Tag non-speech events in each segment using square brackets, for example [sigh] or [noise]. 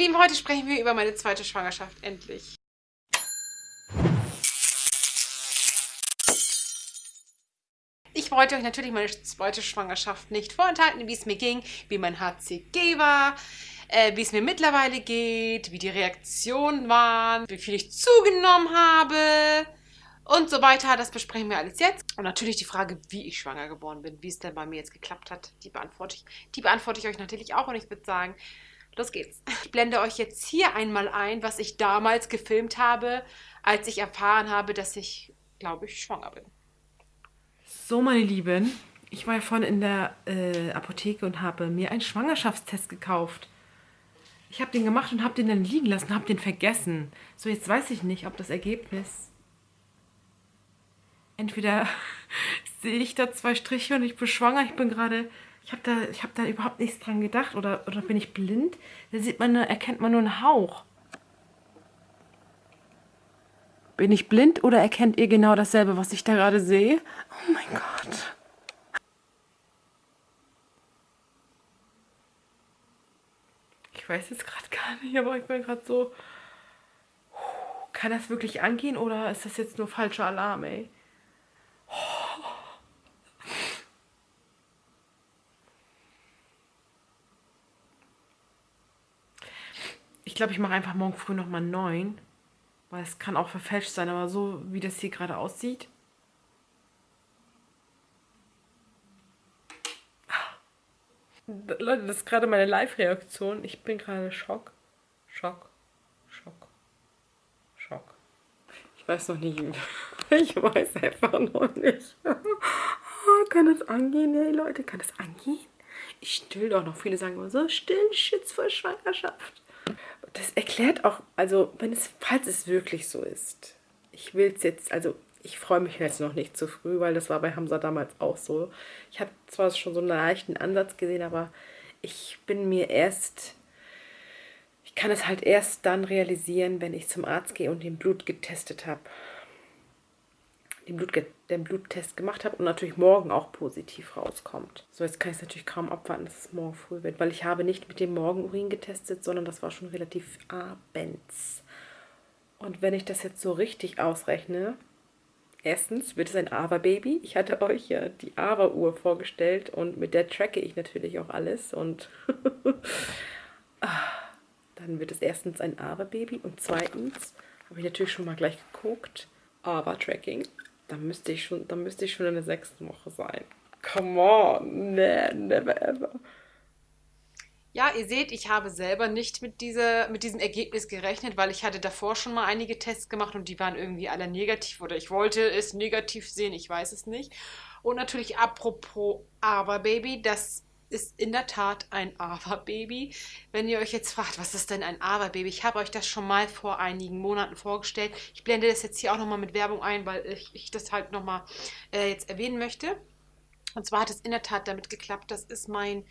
Lieben, heute sprechen wir über meine zweite Schwangerschaft, endlich. Ich wollte euch natürlich meine zweite Schwangerschaft nicht vorenthalten, wie es mir ging, wie mein HCG war, äh, wie es mir mittlerweile geht, wie die Reaktionen waren, wie viel ich zugenommen habe und so weiter. Das besprechen wir alles jetzt. Und natürlich die Frage, wie ich schwanger geworden bin, wie es denn bei mir jetzt geklappt hat, die beantworte ich, die beantworte ich euch natürlich auch. Und ich würde sagen, los geht's. Ich blende euch jetzt hier einmal ein, was ich damals gefilmt habe, als ich erfahren habe, dass ich, glaube ich, schwanger bin. So, meine Lieben, ich war ja vorhin in der äh, Apotheke und habe mir einen Schwangerschaftstest gekauft. Ich habe den gemacht und habe den dann liegen lassen, habe den vergessen. So, jetzt weiß ich nicht, ob das Ergebnis... Entweder [laughs] sehe ich da zwei Striche und ich bin schwanger, ich bin gerade... Ich habe da, hab da überhaupt nichts dran gedacht. Oder, oder bin ich blind? Da sieht man, erkennt man nur einen Hauch. Bin ich blind oder erkennt ihr genau dasselbe, was ich da gerade sehe? Oh mein Gott. Ich weiß jetzt gerade gar nicht, aber ich bin gerade so... Kann das wirklich angehen oder ist das jetzt nur falscher Alarm, ey? Ich glaube, ich mache einfach morgen früh nochmal neun. Weil es kann auch verfälscht sein, aber so wie das hier gerade aussieht. Leute, das ist gerade meine Live-Reaktion. Ich bin gerade Schock. Schock. Schock. Schock. Ich weiß noch nicht. [laughs] Ich weiß einfach noch nicht. Kann das angehen? Hey Leute, kann das angehen? Ich still doch noch. Viele sagen immer so, still, Schütz vor Schwangerschaft das erklärt auch, also wenn es, falls es wirklich so ist, ich will es jetzt, also ich freue mich jetzt noch nicht zu früh, weil das war bei Hamza damals auch so. Ich habe zwar schon so einen leichten Ansatz gesehen, aber ich bin mir erst, ich kann es halt erst dann realisieren, wenn ich zum Arzt gehe und den Blut getestet habe den, Blut, den Bluttest gemacht habe und natürlich morgen auch positiv rauskommt. So, jetzt kann ich es natürlich kaum abwarten, dass es morgen früh wird, weil ich habe nicht mit dem Morgenurin getestet, sondern das war schon relativ abends. Und wenn ich das jetzt so richtig ausrechne, erstens wird es ein Ava-Baby. Ich hatte euch ja die Ava-Uhr vorgestellt und mit der tracke ich natürlich auch alles und [laughs] ah, dann wird es erstens ein Ava-Baby und zweitens habe ich natürlich schon mal gleich geguckt, Ava-Tracking dann müsste ich schon, dann müsste ich schon in der sechsten Woche sein. Come on, nee, never ever. Ja, ihr seht, ich habe selber nicht mit, dieser, mit diesem Ergebnis gerechnet, weil ich hatte davor schon mal einige Tests gemacht und die waren irgendwie alle negativ oder ich wollte es negativ sehen, ich weiß es nicht. Und natürlich apropos Aber Baby, das ist in der Tat ein Ava-Baby. Wenn ihr euch jetzt fragt, was ist denn ein Ava-Baby? Ich habe euch das schon mal vor einigen Monaten vorgestellt. Ich blende das jetzt hier auch nochmal mit Werbung ein, weil ich, ich das halt nochmal äh, jetzt erwähnen möchte. Und zwar hat es in der Tat damit geklappt. Das ist mein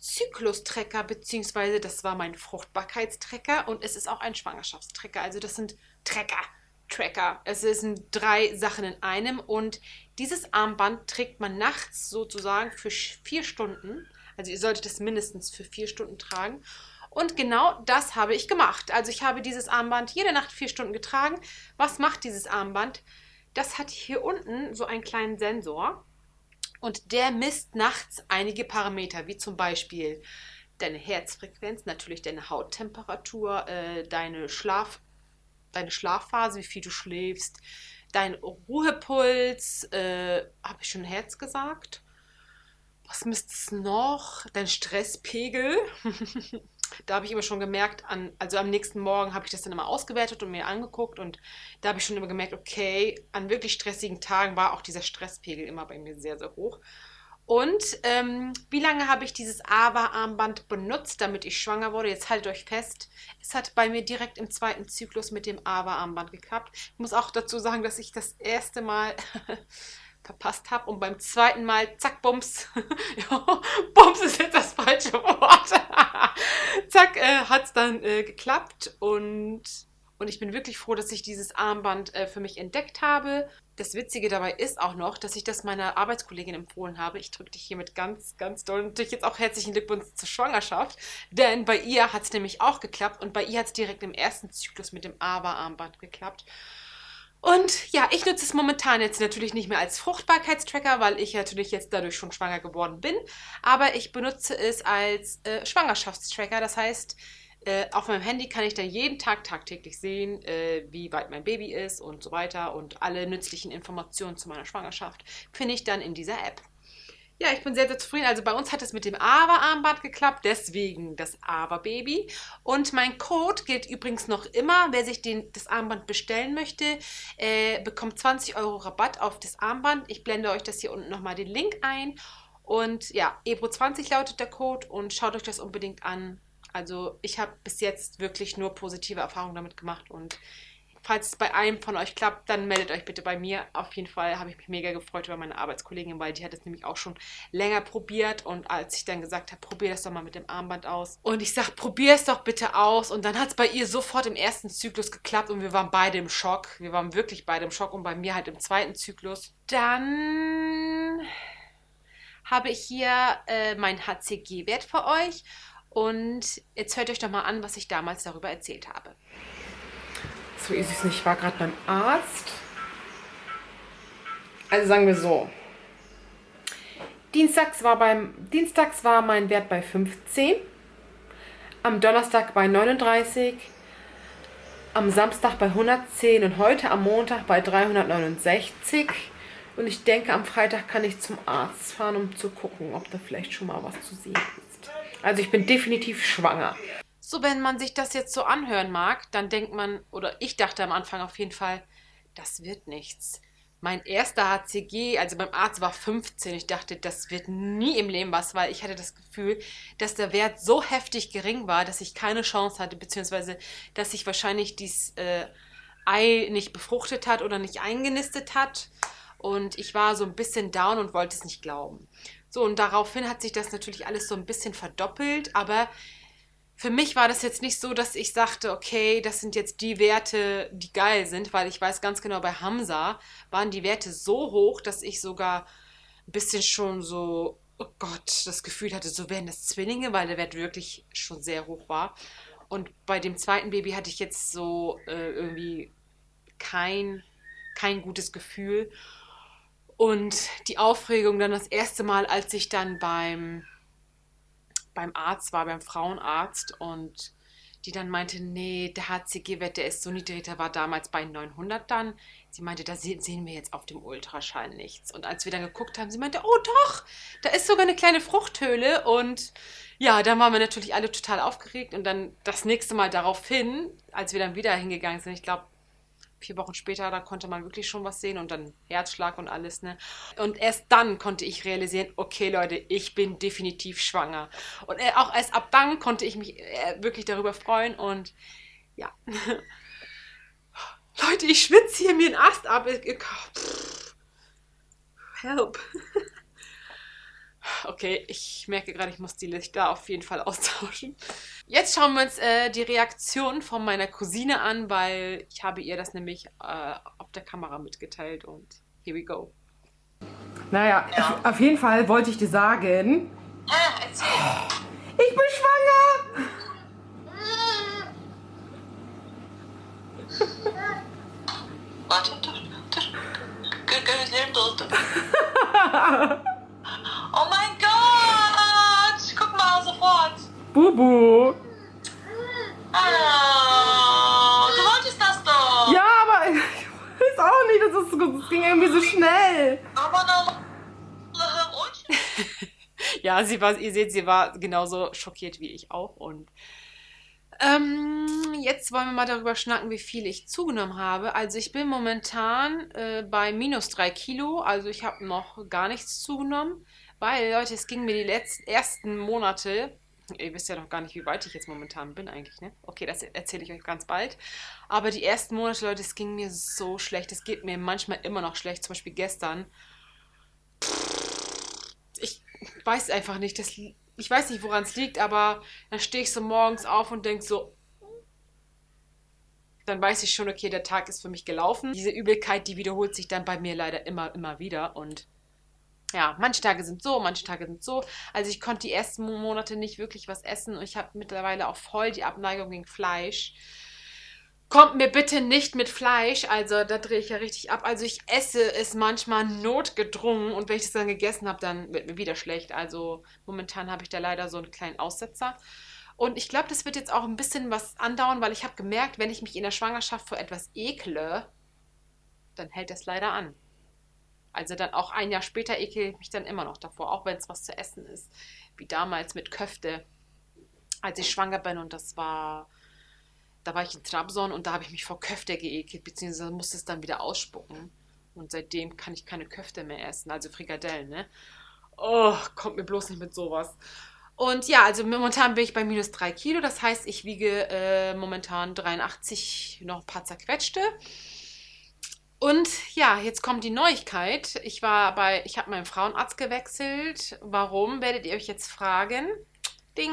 Zyklustrecker, beziehungsweise das war mein Fruchtbarkeitstrecker und es ist auch ein Schwangerschaftstrecker. Also das sind Trecker. Tracker. Es sind drei Sachen in einem und dieses Armband trägt man nachts sozusagen für vier Stunden. Also ihr solltet es mindestens für vier Stunden tragen. Und genau das habe ich gemacht. Also ich habe dieses Armband jede Nacht vier Stunden getragen. Was macht dieses Armband? Das hat hier unten so einen kleinen Sensor und der misst nachts einige Parameter, wie zum Beispiel deine Herzfrequenz, natürlich deine Hauttemperatur, äh, deine Schlaf deine Schlafphase, wie viel du schläfst, dein Ruhepuls, äh, habe ich schon Herz gesagt? Was misst es noch? Dein Stresspegel. [laughs] da habe ich immer schon gemerkt, an, also am nächsten Morgen habe ich das dann immer ausgewertet und mir angeguckt und da habe ich schon immer gemerkt, okay, an wirklich stressigen Tagen war auch dieser Stresspegel immer bei mir sehr, sehr hoch. Und ähm, wie lange habe ich dieses AVA-Armband benutzt, damit ich schwanger wurde? Jetzt haltet euch fest, es hat bei mir direkt im zweiten Zyklus mit dem AVA-Armband geklappt. Ich muss auch dazu sagen, dass ich das erste Mal [laughs] verpasst habe und beim zweiten Mal, zack, Bums, [laughs] Bums ist jetzt das falsche Wort, [laughs] zack, äh, hat es dann äh, geklappt und, und ich bin wirklich froh, dass ich dieses Armband äh, für mich entdeckt habe das Witzige dabei ist auch noch, dass ich das meiner Arbeitskollegin empfohlen habe. Ich drücke dich hiermit ganz, ganz doll. Natürlich jetzt auch herzlichen Glückwunsch zur Schwangerschaft. Denn bei ihr hat es nämlich auch geklappt und bei ihr hat es direkt im ersten Zyklus mit dem AVA-Armband geklappt. Und ja, ich nutze es momentan jetzt natürlich nicht mehr als Fruchtbarkeitstracker, weil ich natürlich jetzt dadurch schon schwanger geworden bin. Aber ich benutze es als äh, Schwangerschaftstracker. Das heißt, äh, auf meinem Handy kann ich dann jeden Tag tagtäglich sehen, äh, wie weit mein Baby ist und so weiter. Und alle nützlichen Informationen zu meiner Schwangerschaft finde ich dann in dieser App. Ja, ich bin sehr, sehr zufrieden. Also bei uns hat es mit dem AVA-Armband geklappt, deswegen das AVA-Baby. Und mein Code gilt übrigens noch immer. Wer sich den, das Armband bestellen möchte, äh, bekommt 20 Euro Rabatt auf das Armband. Ich blende euch das hier unten nochmal den Link ein. Und ja, EBRO20 lautet der Code und schaut euch das unbedingt an. Also ich habe bis jetzt wirklich nur positive Erfahrungen damit gemacht und falls es bei einem von euch klappt, dann meldet euch bitte bei mir. Auf jeden Fall habe ich mich mega gefreut über meine Arbeitskollegin, weil die hat es nämlich auch schon länger probiert und als ich dann gesagt habe, probier das doch mal mit dem Armband aus und ich sage, probier es doch bitte aus und dann hat es bei ihr sofort im ersten Zyklus geklappt und wir waren beide im Schock. Wir waren wirklich beide im Schock und bei mir halt im zweiten Zyklus. Dann habe ich hier äh, meinen HCG-Wert für euch und jetzt hört euch doch mal an, was ich damals darüber erzählt habe. So ist es nicht. Ich war gerade beim Arzt. Also sagen wir so. Dienstags war, beim, Dienstags war mein Wert bei 15. Am Donnerstag bei 39. Am Samstag bei 110 und heute am Montag bei 369. Und ich denke, am Freitag kann ich zum Arzt fahren, um zu gucken, ob da vielleicht schon mal was zu sehen ist. Also ich bin definitiv schwanger. So, wenn man sich das jetzt so anhören mag, dann denkt man, oder ich dachte am Anfang auf jeden Fall, das wird nichts. Mein erster HCG, also beim Arzt war 15. Ich dachte, das wird nie im Leben was, weil ich hatte das Gefühl, dass der Wert so heftig gering war, dass ich keine Chance hatte, beziehungsweise dass sich wahrscheinlich dieses äh, Ei nicht befruchtet hat oder nicht eingenistet hat. Und ich war so ein bisschen down und wollte es nicht glauben. So, und daraufhin hat sich das natürlich alles so ein bisschen verdoppelt, aber für mich war das jetzt nicht so, dass ich sagte, okay, das sind jetzt die Werte, die geil sind, weil ich weiß ganz genau, bei Hamza waren die Werte so hoch, dass ich sogar ein bisschen schon so, oh Gott, das Gefühl hatte, so wären das Zwillinge, weil der Wert wirklich schon sehr hoch war. Und bei dem zweiten Baby hatte ich jetzt so äh, irgendwie kein, kein gutes Gefühl. Und die Aufregung dann das erste Mal, als ich dann beim beim Arzt war, beim Frauenarzt und die dann meinte, nee, der HCG-Wert, der ist so niedrig, der war damals bei 900 dann. Sie meinte, da sehen wir jetzt auf dem Ultraschall nichts. Und als wir dann geguckt haben, sie meinte, oh doch, da ist sogar eine kleine Fruchthöhle. Und ja, dann waren wir natürlich alle total aufgeregt. Und dann das nächste Mal daraufhin, als wir dann wieder hingegangen sind, ich glaube, vier Wochen später, da konnte man wirklich schon was sehen und dann Herzschlag und alles, ne? Und erst dann konnte ich realisieren, okay, Leute, ich bin definitiv schwanger. Und äh, auch erst ab dann konnte ich mich äh, wirklich darüber freuen und ja. [laughs] Leute, ich schwitze hier mir einen Ast ab. Help. [laughs] Okay, ich merke gerade, ich muss die Lichter auf jeden Fall [laughs] austauschen. Jetzt schauen wir uns äh, die Reaktion von meiner Cousine an, weil ich habe ihr das nämlich äh, auf der Kamera mitgeteilt und here we go. Naja, ja. auf jeden Fall wollte ich dir sagen... Ah, erzähl. Ich bin schwanger! Warte, [laughs] Oh mein Bubu! Oh, du wolltest das doch! Ja, aber [laughs] ich weiß auch nicht, das, ist, das ging irgendwie so schnell. Aber noch. [laughs] ja, sie war, ihr seht, sie war genauso schockiert wie ich auch. Und ähm, jetzt wollen wir mal darüber schnacken, wie viel ich zugenommen habe. Also ich bin momentan äh, bei minus 3 Kilo, also ich habe noch gar nichts zugenommen. Weil, Leute, es ging mir die letzten ersten Monate, ihr wisst ja noch gar nicht, wie weit ich jetzt momentan bin eigentlich, ne? Okay, das erzähle ich euch ganz bald. Aber die ersten Monate, Leute, es ging mir so schlecht. Es geht mir manchmal immer noch schlecht. Zum Beispiel gestern. Ich weiß einfach nicht. Das, ich weiß nicht, woran es liegt, aber dann stehe ich so morgens auf und denke so, dann weiß ich schon, okay, der Tag ist für mich gelaufen. Diese Übelkeit, die wiederholt sich dann bei mir leider immer, immer wieder und ja, manche Tage sind so, manche Tage sind so. Also ich konnte die ersten Monate nicht wirklich was essen und ich habe mittlerweile auch voll die Abneigung gegen Fleisch. Kommt mir bitte nicht mit Fleisch, also da drehe ich ja richtig ab. Also ich esse es manchmal notgedrungen und wenn ich das dann gegessen habe, dann wird mir wieder schlecht. Also momentan habe ich da leider so einen kleinen Aussetzer. Und ich glaube, das wird jetzt auch ein bisschen was andauern, weil ich habe gemerkt, wenn ich mich in der Schwangerschaft vor etwas ekle, dann hält das leider an. Also dann auch ein Jahr später ekel ich mich dann immer noch davor, auch wenn es was zu essen ist. Wie damals mit Köfte, als ich schwanger bin und das war da war ich in Trabzon und da habe ich mich vor Köfte geekelt, beziehungsweise musste es dann wieder ausspucken. Und seitdem kann ich keine Köfte mehr essen, also Frikadellen, ne? Oh, kommt mir bloß nicht mit sowas. Und ja, also momentan bin ich bei minus 3 Kilo, das heißt, ich wiege äh, momentan 83, noch ein paar zerquetschte. Und ja, jetzt kommt die Neuigkeit. Ich war bei, ich habe meinen Frauenarzt gewechselt. Warum, werdet ihr euch jetzt fragen? Ding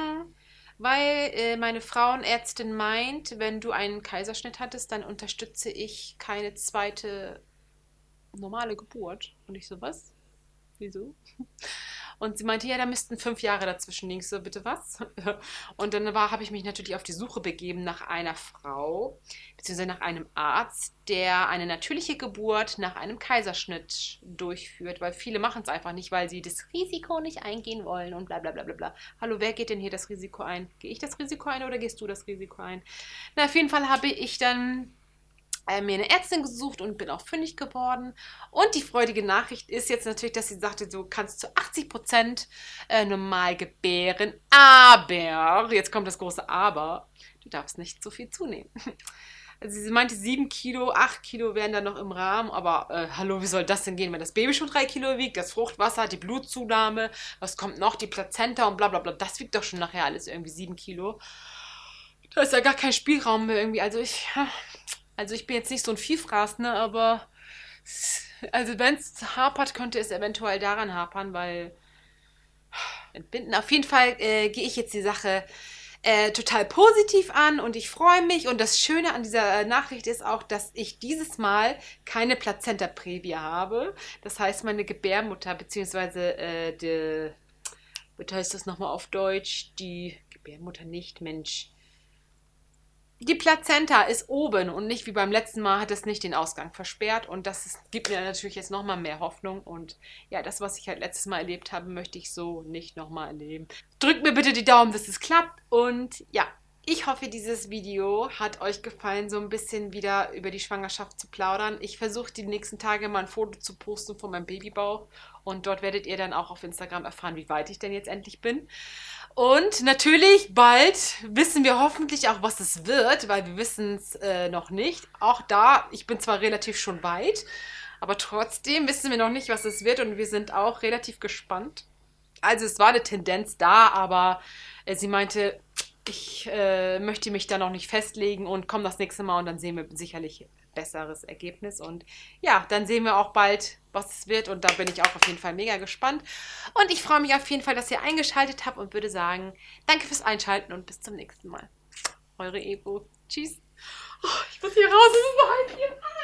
weil äh, meine Frauenärztin meint, wenn du einen Kaiserschnitt hattest, dann unterstütze ich keine zweite normale Geburt. Und ich so, was? Wieso? Und sie meinte, ja, da müssten fünf Jahre dazwischen liegen. So, bitte was? [laughs] Und dann habe ich mich natürlich auf die Suche begeben nach einer Frau, beziehungsweise nach einem Arzt, der eine natürliche Geburt nach einem Kaiserschnitt durchführt, weil viele machen es einfach nicht, weil sie das Risiko nicht eingehen wollen und bla bla bla bla. Hallo, wer geht denn hier das Risiko ein? Gehe ich das Risiko ein oder gehst du das Risiko ein? Na, auf jeden Fall habe ich dann mir eine Ärztin gesucht und bin auch fündig geworden. Und die freudige Nachricht ist jetzt natürlich, dass sie sagte, du kannst zu 80 Prozent äh, normal gebären, aber, jetzt kommt das große Aber, du darfst nicht so viel zunehmen. [laughs] Also sie meinte, 7 Kilo, 8 Kilo wären dann noch im Rahmen, aber äh, hallo, wie soll das denn gehen, wenn das Baby schon 3 Kilo wiegt, das Fruchtwasser, die Blutzunahme, was kommt noch, die Plazenta und bla bla bla, das wiegt doch schon nachher alles irgendwie 7 Kilo. Da ist ja gar kein Spielraum mehr irgendwie, also ich, also ich bin jetzt nicht so ein Vielfraß, ne, aber also wenn es hapert, könnte es eventuell daran hapern, weil entbinden. Auf jeden Fall äh, gehe ich jetzt die Sache äh, total positiv an und ich freue mich. Und das Schöne an dieser Nachricht ist auch, dass ich dieses Mal keine Plazenta Previa habe. Das heißt, meine Gebärmutter, beziehungsweise äh, die, wie heißt das nochmal auf Deutsch? Die Gebärmutter nicht, Mensch die Plazenta ist oben und nicht wie beim letzten Mal hat es nicht den Ausgang versperrt und das ist, gibt mir natürlich jetzt nochmal mehr Hoffnung und ja, das, was ich halt letztes Mal erlebt habe, möchte ich so nicht nochmal erleben. Drückt mir bitte die Daumen, dass es klappt und ja, ich hoffe, dieses Video hat euch gefallen, so ein bisschen wieder über die Schwangerschaft zu plaudern. Ich versuche die nächsten Tage mal ein Foto zu posten von meinem Babybauch und dort werdet ihr dann auch auf Instagram erfahren, wie weit ich denn jetzt endlich bin. Und natürlich bald wissen wir hoffentlich auch, was es wird, weil wir wissen es äh, noch nicht. Auch da, ich bin zwar relativ schon weit, aber trotzdem wissen wir noch nicht, was es wird und wir sind auch relativ gespannt. Also es war eine Tendenz da, aber äh, sie meinte, ich äh, möchte mich da noch nicht festlegen und komme das nächste Mal und dann sehen wir sicherlich besseres Ergebnis. Und ja, dann sehen wir auch bald, was es wird. Und da bin ich auch auf jeden Fall mega gespannt. Und ich freue mich auf jeden Fall, dass ihr eingeschaltet habt und würde sagen, danke fürs Einschalten und bis zum nächsten Mal. Eure Evo. Tschüss. Oh, ich muss hier raus, es ist so halb hier.